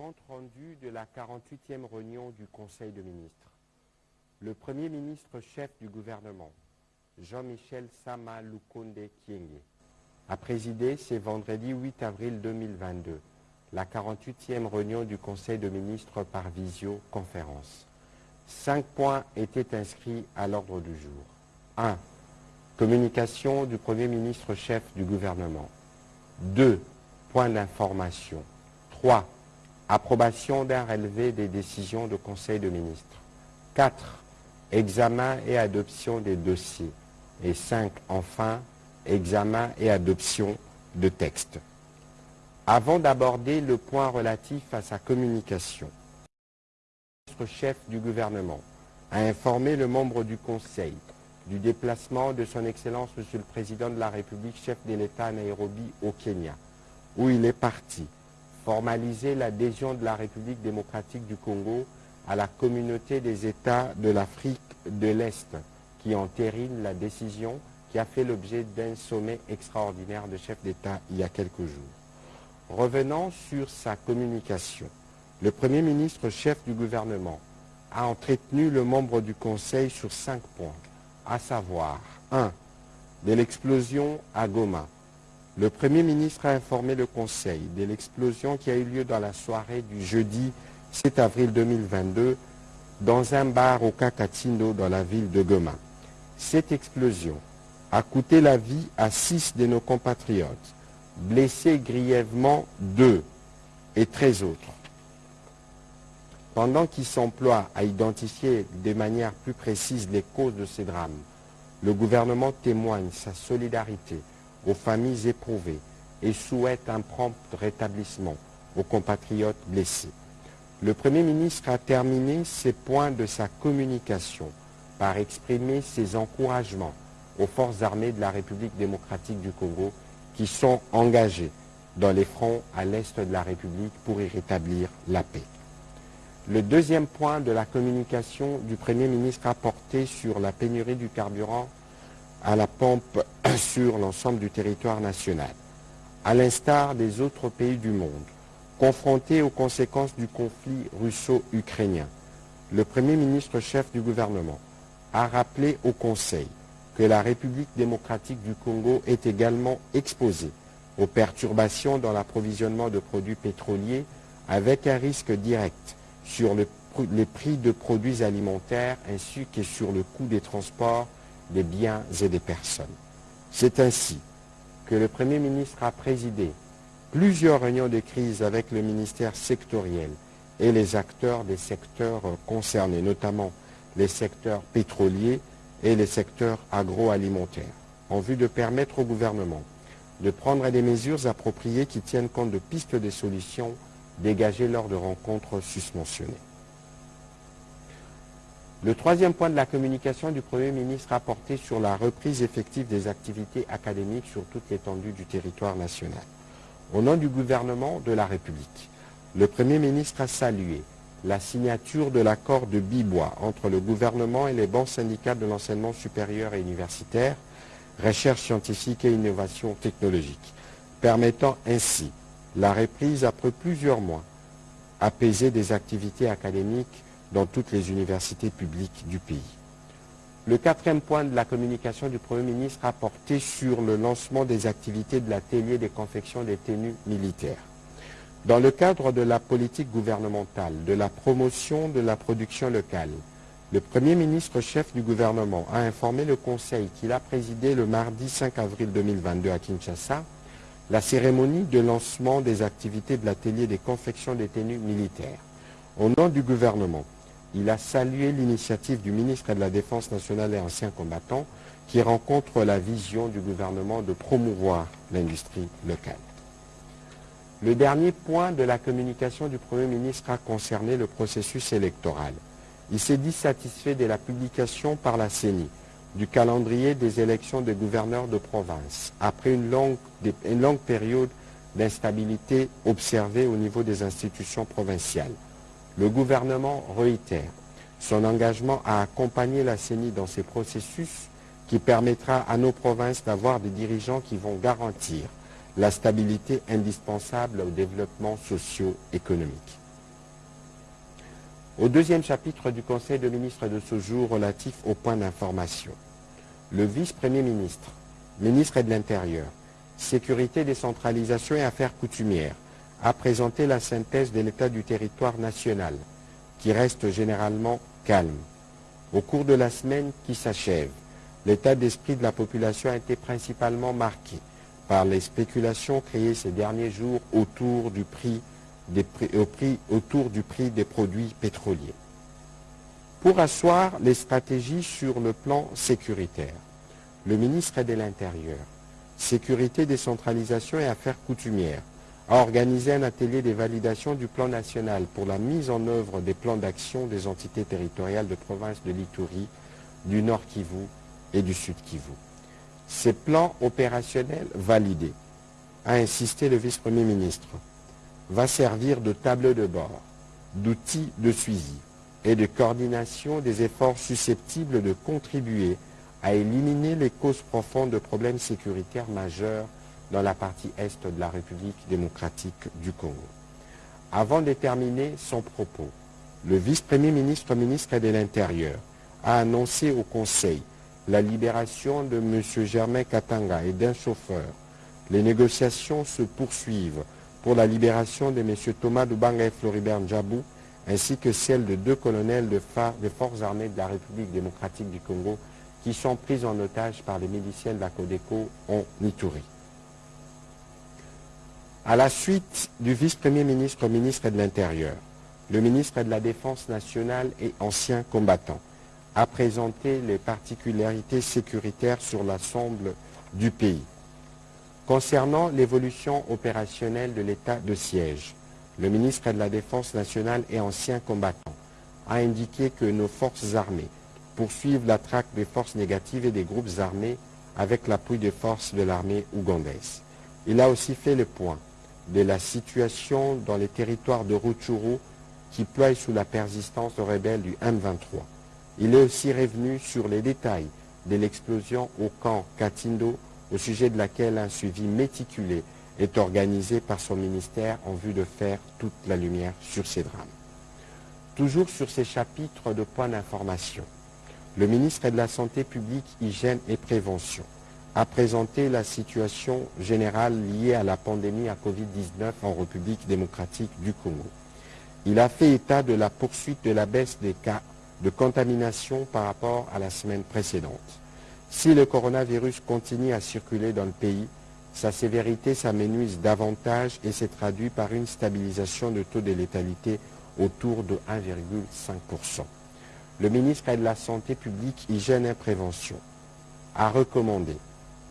compte rendu de la 48e réunion du Conseil de ministres. Le Premier ministre chef du gouvernement, Jean-Michel Sama Lukonde Kienge, a présidé ce vendredi 8 avril 2022 la 48e réunion du Conseil de ministres par visioconférence. Cinq points étaient inscrits à l'ordre du jour. 1. Communication du Premier ministre chef du gouvernement. 2. Point d'information. 3. Approbation d'un relevé des décisions du Conseil de ministres. 4. Examen et adoption des dossiers. Et 5. Enfin, examen et adoption de textes. Avant d'aborder le point relatif à sa communication, le chef du gouvernement a informé le membre du Conseil du déplacement de son Excellence Monsieur le Président de la République, chef de l'État à Nairobi au Kenya, où il est parti formaliser l'adhésion de la République démocratique du Congo à la communauté des États de l'Afrique de l'Est, qui entérine la décision qui a fait l'objet d'un sommet extraordinaire de chefs d'État il y a quelques jours. Revenant sur sa communication, le Premier ministre chef du gouvernement a entretenu le membre du Conseil sur cinq points, à savoir 1. De l'explosion à Goma. Le Premier ministre a informé le Conseil de l'explosion qui a eu lieu dans la soirée du jeudi 7 avril 2022 dans un bar au Kakatindo dans la ville de Goma. Cette explosion a coûté la vie à six de nos compatriotes, blessé grièvement deux et treize autres. Pendant qu'il s'emploie à identifier de manière plus précise les causes de ces drames, le gouvernement témoigne sa solidarité aux familles éprouvées et souhaite un prompt rétablissement aux compatriotes blessés. Le Premier ministre a terminé ses points de sa communication par exprimer ses encouragements aux forces armées de la République démocratique du Congo qui sont engagées dans les fronts à l'est de la République pour y rétablir la paix. Le deuxième point de la communication du Premier ministre a porté sur la pénurie du carburant à la pompe sur l'ensemble du territoire national. À l'instar des autres pays du monde, confrontés aux conséquences du conflit russo-ukrainien, le Premier ministre chef du gouvernement a rappelé au Conseil que la République démocratique du Congo est également exposée aux perturbations dans l'approvisionnement de produits pétroliers avec un risque direct sur les prix de produits alimentaires ainsi que sur le coût des transports des biens et des personnes. C'est ainsi que le Premier ministre a présidé plusieurs réunions de crise avec le ministère sectoriel et les acteurs des secteurs concernés, notamment les secteurs pétroliers et les secteurs agroalimentaires, en vue de permettre au gouvernement de prendre des mesures appropriées qui tiennent compte de pistes de solutions dégagées lors de rencontres susmentionnées. Le troisième point de la communication du Premier ministre a porté sur la reprise effective des activités académiques sur toute l'étendue du territoire national. Au nom du gouvernement de la République, le Premier ministre a salué la signature de l'accord de Bibois entre le gouvernement et les banques syndicales de l'enseignement supérieur et universitaire, recherche scientifique et innovation technologique, permettant ainsi la reprise après plusieurs mois apaisée des activités académiques dans toutes les universités publiques du pays. Le quatrième point de la communication du Premier ministre a porté sur le lancement des activités de l'atelier des confections des tenues militaires. Dans le cadre de la politique gouvernementale, de la promotion de la production locale, le Premier ministre chef du gouvernement a informé le Conseil qu'il a présidé le mardi 5 avril 2022 à Kinshasa la cérémonie de lancement des activités de l'atelier des confections des tenues militaires. Au nom du gouvernement, il a salué l'initiative du ministre de la Défense nationale et ancien combattant qui rencontre la vision du gouvernement de promouvoir l'industrie locale. Le dernier point de la communication du Premier ministre a concerné le processus électoral. Il s'est dit satisfait de la publication par la CENI du calendrier des élections de gouverneurs de province après une longue période d'instabilité observée au niveau des institutions provinciales. Le gouvernement réitère son engagement à accompagner la CENI dans ces processus qui permettra à nos provinces d'avoir des dirigeants qui vont garantir la stabilité indispensable au développement socio-économique. Au deuxième chapitre du Conseil de ministres de ce jour relatif au point d'information, le vice-premier ministre, ministre de l'Intérieur, Sécurité, décentralisation et affaires coutumières, a présenté la synthèse de l'état du territoire national, qui reste généralement calme. Au cours de la semaine qui s'achève, l'état d'esprit de la population a été principalement marqué par les spéculations créées ces derniers jours autour du prix des, produits pétroliers. Pour asseoir les stratégies sur le plan sécuritaire, le ministre de l'Intérieur, Sécurité, décentralisation et affaires coutumières a organisé un atelier de validation du plan national pour la mise en œuvre des plans d'action des entités territoriales de province de l'Itourie, du Nord Kivu et du Sud Kivu. Ces plans opérationnels validés, a insisté le vice-premier ministre, va servir de table de bord, d'outils de suivi et de coordination des efforts susceptibles de contribuer à éliminer les causes profondes de problèmes sécuritaires majeurs dans la partie est de la République démocratique du Congo. Avant de terminer son propos, le vice-premier ministre, ministre de l'Intérieur, a annoncé au Conseil la libération de M. Germain Katanga et d'un chauffeur. Les négociations se poursuivent pour la libération de M. Thomas Dubanga et Floribert Njabou, ainsi que celle de deux colonels des forces armées de la République démocratique du Congo qui sont pris en otage par les miliciens de la Codeco en Ituri. À la suite du vice-premier ministre, ministre de l'Intérieur, le ministre de la Défense nationale et ancien combattant a présenté les particularités sécuritaires sur l'ensemble du pays. Concernant l'évolution opérationnelle de l'état de siège, le ministre de la Défense nationale et ancien combattant a indiqué que nos forces armées poursuivent la traque des forces négatives et des groupes armés avec l'appui des forces de l'armée ougandaise. Il a aussi fait le point de la situation dans les territoires de Rutshuru qui ploient sous la persistance aux rebelles du M23. Il est aussi revenu sur les détails de l'explosion au camp Katindo, au sujet de laquelle un suivi méticulé est organisé par son ministère en vue de faire toute la lumière sur ces drames. Toujours sur ces chapitres de points d'information, le ministre de la Santé publique, Hygiène et Prévention a présenté la situation générale liée à la pandémie à Covid-19 en République démocratique du Congo. Il a fait état de la poursuite de la baisse des cas de contamination par rapport à la semaine précédente. Si le coronavirus continue à circuler dans le pays, sa sévérité s'amenuise davantage et s'est traduit par une stabilisation de taux de létalité autour de 1,5%. Le ministre de la Santé publique, Hygiène et Prévention a recommandé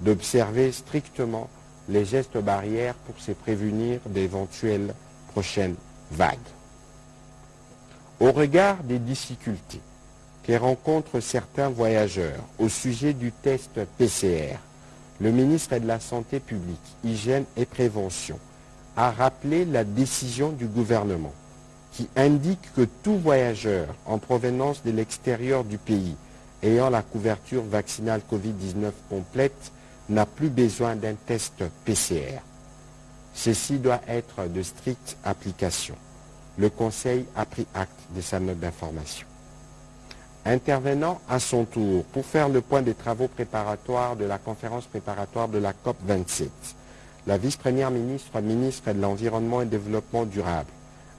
d'observer strictement les gestes barrières pour se prévenir d'éventuelles prochaines vagues. Au regard des difficultés que rencontrent certains voyageurs au sujet du test PCR, le ministre de la Santé publique, Hygiène et Prévention a rappelé la décision du gouvernement qui indique que tout voyageur en provenance de l'extérieur du pays ayant la couverture vaccinale Covid-19 complète n'a plus besoin d'un test PCR. Ceci doit être de stricte application. Le Conseil a pris acte de sa note d'information. Intervenant à son tour pour faire le point des travaux préparatoires de la conférence préparatoire de la COP 27, la vice-première ministre, ministre de l'Environnement et Développement durable,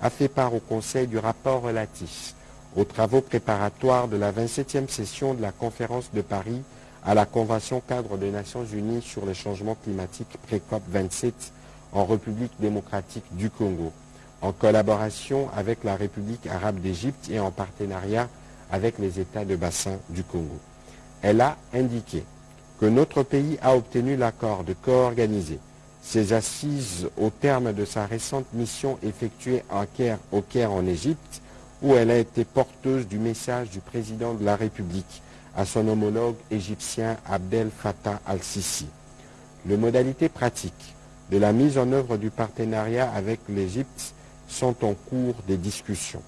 a fait part au Conseil du rapport relatif aux travaux préparatoires de la 27e session de la conférence de Paris à la Convention cadre des Nations Unies sur les changements climatiques pré-COP 27 en République démocratique du Congo, en collaboration avec la République arabe d'Égypte et en partenariat avec les États de bassin du Congo. Elle a indiqué que notre pays a obtenu l'accord de co-organiser ses assises au terme de sa récente mission effectuée au Caire en Égypte, où elle a été porteuse du message du président de la République à son homologue égyptien Abdel Fattah al-Sisi. Les modalités pratiques de la mise en œuvre du partenariat avec l'Égypte sont en cours des discussions.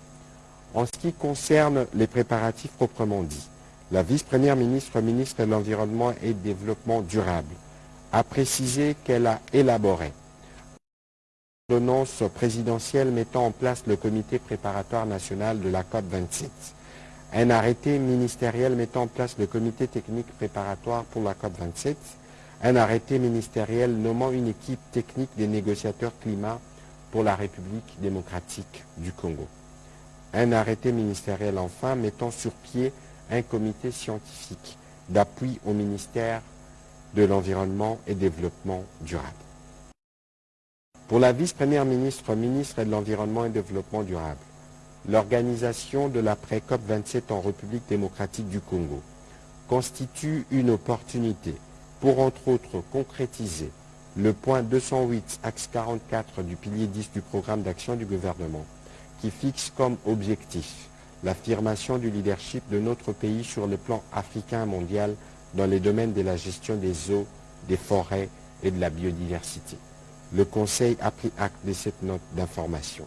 En ce qui concerne les préparatifs proprement dits, la vice-première ministre, ministre de l'Environnement et Développement durable, a précisé qu'elle a élaboré l'ordonnance présidentielle mettant en place le comité préparatoire national de la COP 27. Un arrêté ministériel mettant en place le comité technique préparatoire pour la COP 27. Un arrêté ministériel nommant une équipe technique des négociateurs climat pour la République démocratique du Congo. Un arrêté ministériel enfin mettant sur pied un comité scientifique d'appui au ministère de l'Environnement et Développement durable. Pour la vice-première ministre, ministre de l'Environnement et Développement durable, l'organisation de l'après-COP 27 en République démocratique du Congo constitue une opportunité pour entre autres concrétiser le point 208, axe 44 du pilier 10 du programme d'action du gouvernement, qui fixe comme objectif l'affirmation du leadership de notre pays sur le plan africain mondial dans les domaines de la gestion des eaux, des forêts et de la biodiversité. Le Conseil a pris acte de cette note d'information.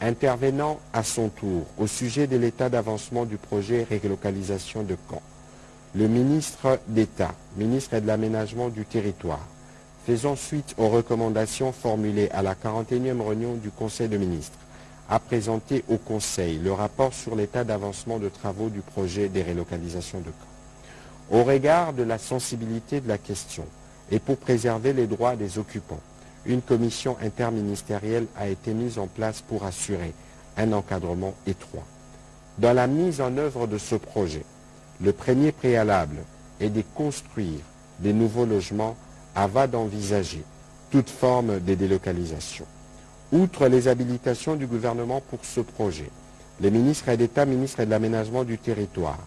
Intervenant à son tour au sujet de l'état d'avancement du projet relocalisation de Caen, le ministre d'État, ministre de l'Aménagement du Territoire, faisant suite aux recommandations formulées à la 41e réunion du Conseil de ministres, a présenté au Conseil le rapport sur l'état d'avancement de travaux du projet des relocalisations de Caen. Au regard de la sensibilité de la question et pour préserver les droits des occupants, une commission interministérielle a été mise en place pour assurer un encadrement étroit. Dans la mise en œuvre de ce projet, le premier préalable est de construire des nouveaux logements avant d'envisager toute forme de délocalisation. Outre les habilitations du gouvernement pour ce projet, le ministre d'État, ministre de l'Aménagement du Territoire,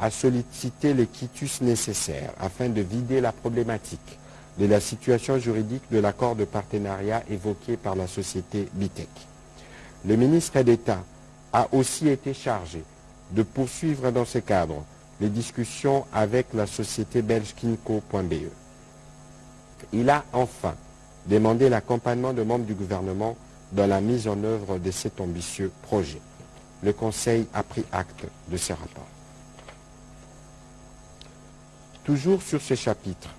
a sollicité les quitus nécessaires afin de vider la problématique de la situation juridique de l'accord de partenariat évoqué par la société Bitec. Le ministre d'État a aussi été chargé de poursuivre dans ce cadre les discussions avec la société belge Kinko.be. Il a enfin demandé l'accompagnement de membres du gouvernement dans la mise en œuvre de cet ambitieux projet. Le Conseil a pris acte de ce rapport. Toujours sur ce chapitre,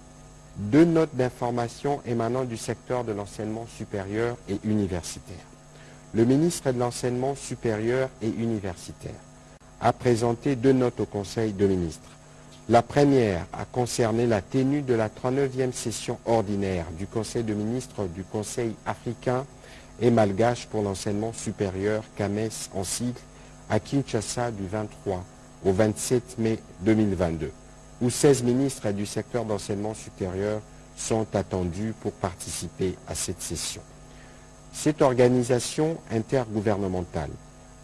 deux notes d'information émanant du secteur de l'enseignement supérieur et universitaire. Le ministre de l'Enseignement supérieur et universitaire a présenté deux notes au Conseil de ministres. La première a concerné la tenue de la 39e session ordinaire du Conseil de ministres du Conseil africain et malgache pour l'enseignement supérieur, CAMES en sigle, à Kinshasa du 23 au 27 mai 2022, où 16 ministres du secteur d'enseignement supérieur sont attendus pour participer à cette session. Cette organisation intergouvernementale,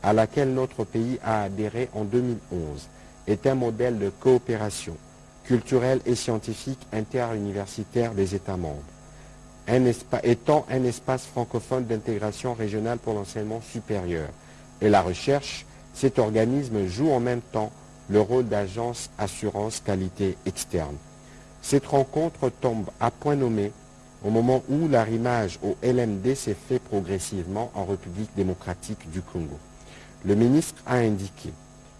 à laquelle notre pays a adhéré en 2011, est un modèle de coopération culturelle et scientifique interuniversitaire des États membres. étant un espace francophone d'intégration régionale pour l'enseignement supérieur et la recherche, cet organisme joue en même temps le rôle d'agence assurance qualité externe. Cette rencontre tombe à point nommé au moment où l'arrimage au LMD s'est fait progressivement en République démocratique du Congo. Le ministre a indiqué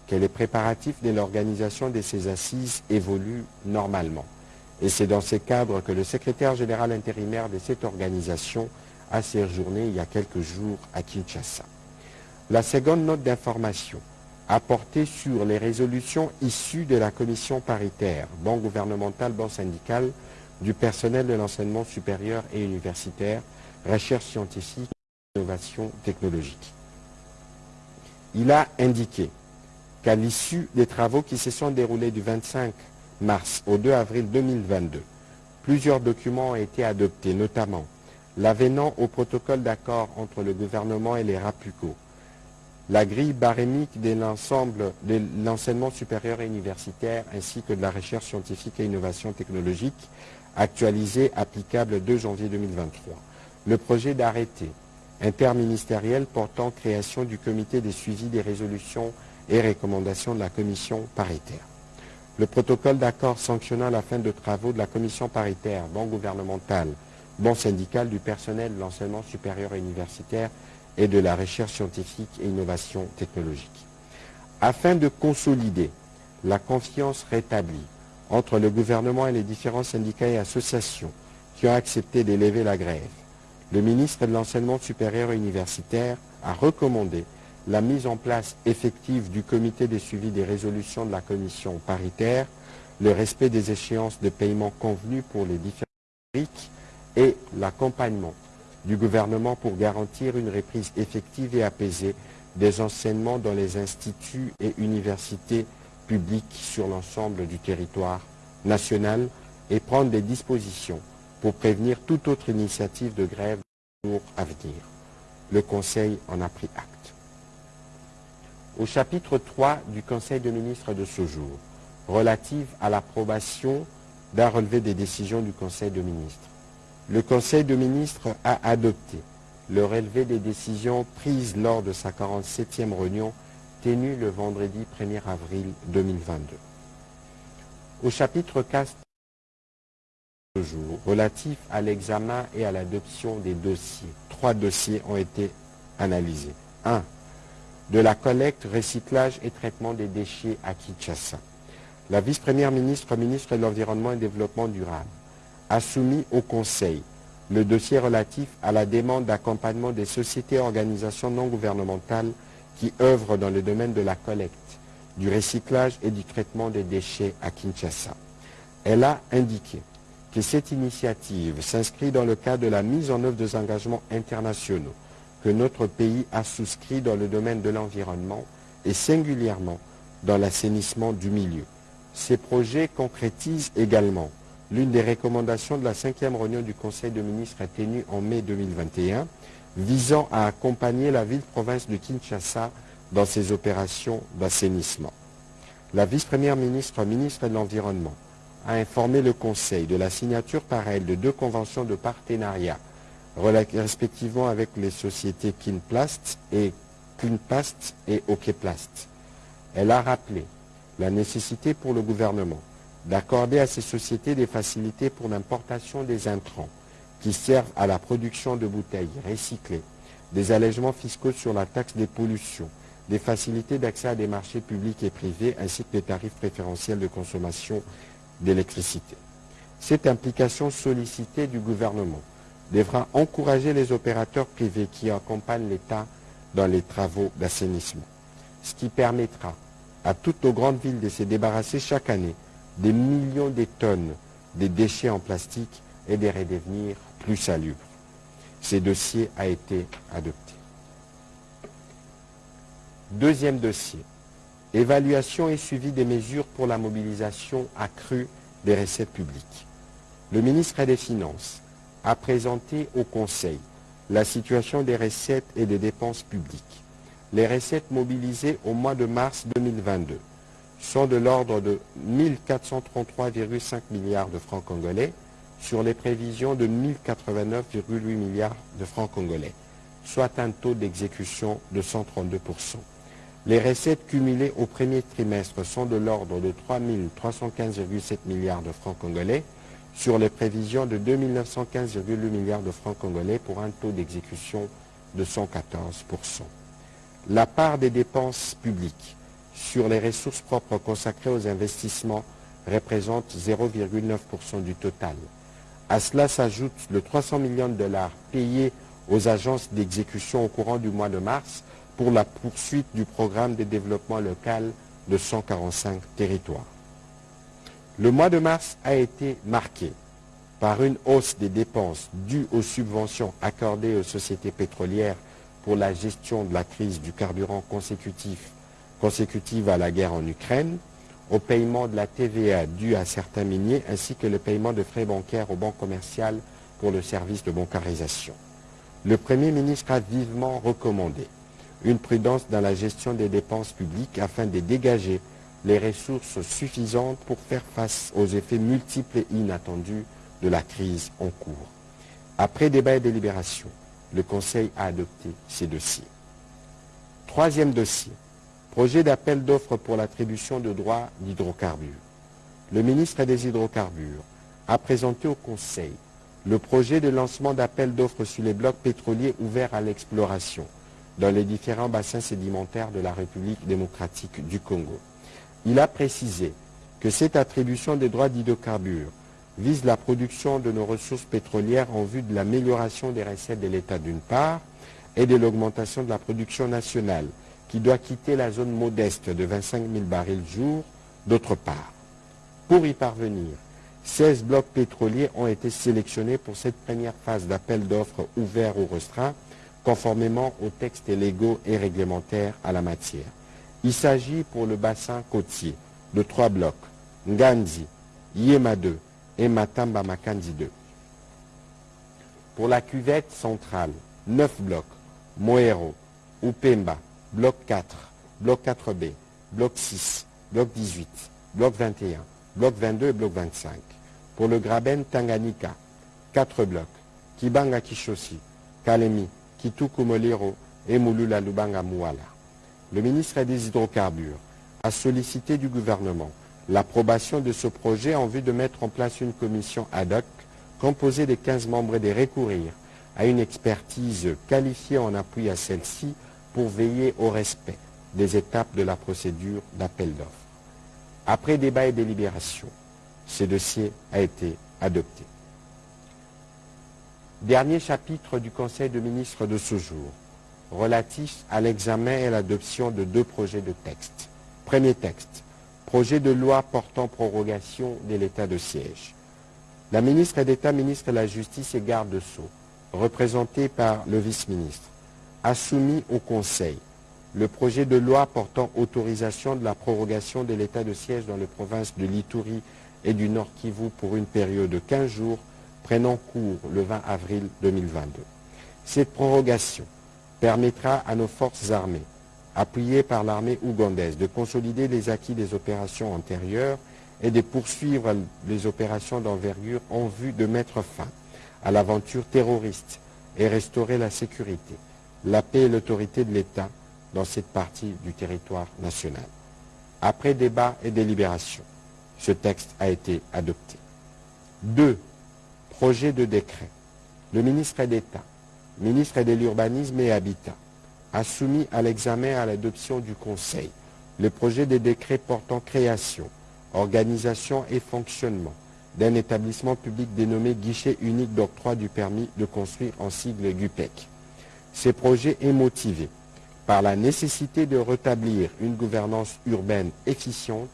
que les préparatifs de l'organisation de ces assises évoluent normalement. Et c'est dans ce cadre que le secrétaire général intérimaire de cette organisation a séjourné il y a quelques jours à Kinshasa. La seconde note d'information a porté sur les résolutions issues de la commission paritaire, banque gouvernementale, banque syndicale, du personnel de l'enseignement supérieur et universitaire, recherche scientifique et innovation technologique. Il a indiqué qu'à l'issue des travaux qui se sont déroulés du 25 mars au 2 avril 2022, plusieurs documents ont été adoptés, notamment l'avenant au protocole d'accord entre le gouvernement et les RAPUCO, la grille barémique de l'ensemble de l'enseignement supérieur et universitaire ainsi que de la recherche scientifique et innovation technologique actualisée applicable le 2 janvier 2023. Le projet d'arrêté interministériel portant création du comité de suivi des résolutions et recommandations de la commission paritaire. Le protocole d'accord sanctionnant la fin de travaux de la commission paritaire, bon gouvernementale, bon syndical du personnel de l'enseignement supérieur et universitaire et de la recherche scientifique et innovation technologique. Afin de consolider la confiance rétablie entre le gouvernement et les différents syndicats et associations qui ont accepté d'élever la grève, le ministre de l'Enseignement supérieur et universitaire a recommandé la mise en place effective du comité de suivi des résolutions de la commission paritaire, le respect des échéances de paiement convenues pour les différents et l'accompagnement du gouvernement pour garantir une reprise effective et apaisée des enseignements dans les instituts et universités publiques sur l'ensemble du territoire national et prendre des dispositions pour prévenir toute autre initiative de grève pour à venir. Le Conseil en a pris acte. Au chapitre 3 du Conseil de ministres de ce jour, relative à l'approbation d'un relevé des décisions du Conseil de ministres, le Conseil de ministres a adopté le relevé des décisions prises lors de sa 47e réunion tenue le vendredi 1er avril 2022. Au chapitre 4 jour, relatif à l'examen et à l'adoption des dossiers, trois dossiers ont été analysés. 1. De la collecte, recyclage et traitement des déchets à Kinshasa. La vice-première ministre, ministre de l'Environnement et Développement durable, a soumis au Conseil le dossier relatif à la demande d'accompagnement des sociétés et organisations non gouvernementales qui œuvrent dans le domaine de la collecte, du recyclage et du traitement des déchets à Kinshasa. Elle a indiqué que cette initiative s'inscrit dans le cadre de la mise en œuvre des engagements internationaux que notre pays a souscrits dans le domaine de l'environnement et singulièrement dans l'assainissement du milieu. Ces projets concrétisent également l'une des recommandations de la cinquième réunion du Conseil de ministres tenue en mai 2021, visant à accompagner la ville-province de Kinshasa dans ses opérations d'assainissement. La vice-première ministre, ministre de l'Environnement, a informé le Conseil de la signature par elle de deux conventions de partenariat, respectivement avec les sociétés Kinplast et Cleanplast et Okeplast. Elle a rappelé la nécessité pour le gouvernement d'accorder à ces sociétés des facilités pour l'importation des intrants qui servent à la production de bouteilles recyclées, des allègements fiscaux sur la taxe des pollutions, des facilités d'accès à des marchés publics et privés ainsi que des tarifs préférentiels de consommation d'électricité. Cette implication sollicitée du gouvernement devra encourager les opérateurs privés qui accompagnent l'État dans les travaux d'assainissement, ce qui permettra à toutes nos grandes villes de se débarrasser chaque année des millions de tonnes de déchets en plastique et de redevenir plus salubres. Ce dossier a été adopté. Deuxième dossier, évaluation et suivi des mesures pour la mobilisation accrue des recettes publiques. Le ministre des Finances a présenté au Conseil la situation des recettes et des dépenses publiques. Les recettes mobilisées au mois de mars 2022 sont de l'ordre de 1433,5 milliards de francs congolais sur les prévisions de 1089,8 milliards de francs congolais, soit un taux d'exécution de 132%. Les recettes cumulées au premier trimestre sont de l'ordre de 3 315,7 milliards de francs congolais sur les prévisions de 2 915,8 milliards de francs congolais pour un taux d'exécution de 114%. La part des dépenses publiques sur les ressources propres consacrées aux investissements représente 0,9% du total. À cela s'ajoute le 300 millions de dollars payés aux agences d'exécution au courant du mois de mars pour la poursuite du programme de développement local de 145 territoires. Le mois de mars a été marqué par une hausse des dépenses dues aux subventions accordées aux sociétés pétrolières pour la gestion de la crise du carburant consécutif, consécutive à la guerre en Ukraine, au paiement de la TVA due à certains miniers ainsi que le paiement de frais bancaires aux banques commerciales pour le service de bancarisation. Le Premier ministre a vivement recommandé une prudence dans la gestion des dépenses publiques afin de dégager les ressources suffisantes pour faire face aux effets multiples et inattendus de la crise en cours. Après débat et délibération, le Conseil a adopté ces dossiers. Troisième dossier, projet d'appel d'offres pour l'attribution de droits d'hydrocarbures. Le ministre des Hydrocarbures a présenté au Conseil le projet de lancement d'appel d'offres sur les blocs pétroliers ouverts à l'exploration dans les différents bassins sédimentaires de la République démocratique du Congo. Il a précisé que cette attribution des droits d'hydrocarbures vise la production de nos ressources pétrolières en vue de l'amélioration des recettes de l'État d'une part et de l'augmentation de la production nationale qui doit quitter la zone modeste de 25 000 barils jour d'autre part. Pour y parvenir, 16 blocs pétroliers ont été sélectionnés pour cette première phase d'appel d'offres ouvert ou restreint, conformément aux textes légaux et réglementaires à la matière. Il s'agit pour le bassin côtier de trois blocs, Nganzi, Yema 2 et Matamba Makandi 2. Pour la cuvette centrale, 9 blocs, Moero, Upemba, bloc 4, bloc 4B, bloc 6, bloc 18, bloc 21, bloc 22 et bloc 25. Pour le Graben Tanganyika, 4 blocs, Kibanga Kishosi, Kalemi, Kituku Moliro et Moulula Lubanga Mouala. Le ministre des Hydrocarbures a sollicité du gouvernement l'approbation de ce projet en vue de mettre en place une commission ad hoc composée de 15 membres et de recourir à une expertise qualifiée en appui à celle-ci pour veiller au respect des étapes de la procédure d'appel d'offres. Après débat et délibération, ce dossier a été adopté. Dernier chapitre du Conseil de ministres de ce jour, relatif à l'examen et à l'adoption de deux projets de texte. Premier texte, projet de loi portant prorogation de l'état de siège. La ministre d'État, ministre de la Justice et garde de Sceaux, représentée par le vice-ministre, a soumis au Conseil le projet de loi portant autorisation de la prorogation de l'état de siège dans les provinces de l'Itourie et du Nord Kivu pour une période de 15 jours prenant cours le 20 avril 2022. Cette prorogation permettra à nos forces armées appuyé par l'armée ougandaise, de consolider les acquis des opérations antérieures et de poursuivre les opérations d'envergure en vue de mettre fin à l'aventure terroriste et restaurer la sécurité, la paix et l'autorité de l'État dans cette partie du territoire national. Après débat et délibération, ce texte a été adopté. Deux, projet de décret. Le ministre d'État, ministre de l'Urbanisme et Habitat, a soumis à l'examen et à l'adoption du Conseil le projet de décret portant création, organisation et fonctionnement d'un établissement public dénommé Guichet unique d'octroi du permis de construire en sigle GUPEC. Ce projet est motivé par la nécessité de rétablir une gouvernance urbaine efficiente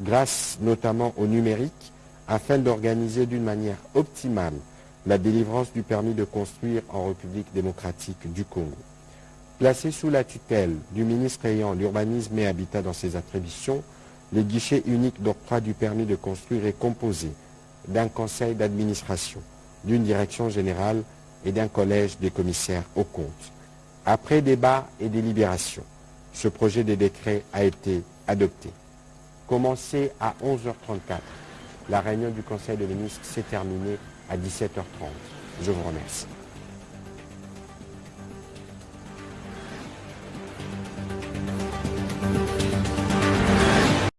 grâce notamment au numérique afin d'organiser d'une manière optimale la délivrance du permis de construire en République démocratique du Congo. Placé sous la tutelle du ministre ayant l'urbanisme et habitat dans ses attributions, le guichet unique d'octroi du permis de construire est composé d'un conseil d'administration, d'une direction générale et d'un collège des commissaires aux comptes. Après débat et délibération, ce projet de décret a été adopté. Commencé à 11h34, la réunion du conseil de ministres s'est terminée à 17h30. Je vous remercie.